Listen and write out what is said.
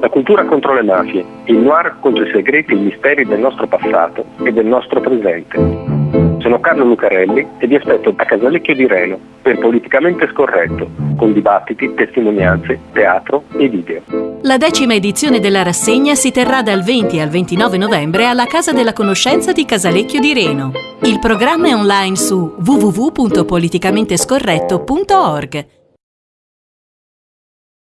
La cultura contro le mafie, il noir contro i segreti e i misteri del nostro passato e del nostro presente. Sono Carlo Lucarelli e vi aspetto a Casalecchio di Reno per Politicamente Scorretto, con dibattiti, testimonianze, teatro e video. La decima edizione della rassegna si terrà dal 20 al 29 novembre alla Casa della Conoscenza di Casalecchio di Reno. Il programma è online su www.politicamentescorretto.org.